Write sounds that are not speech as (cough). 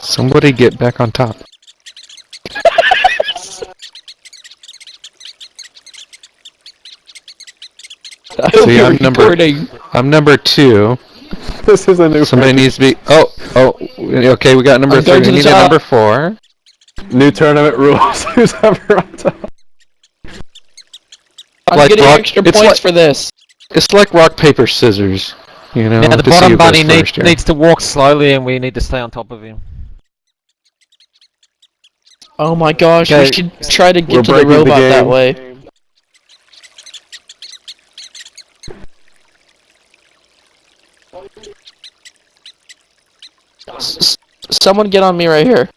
Somebody get back on top. (laughs) See, I'm number- Recording. I'm number two. This is a new Somebody needs to be. Oh, oh. Okay, we got number I'm three. We need a number four. new tournament rules. (laughs) Who's ever on top? I'm Like getting rock- extra points like- for this. It's like rock paper scissors. You know. Now the bottom bunny need, needs to walk slowly and we need to stay on top of him. Oh my gosh, we should try to We're get to the breaking the robot that way. S- someone get on me right here.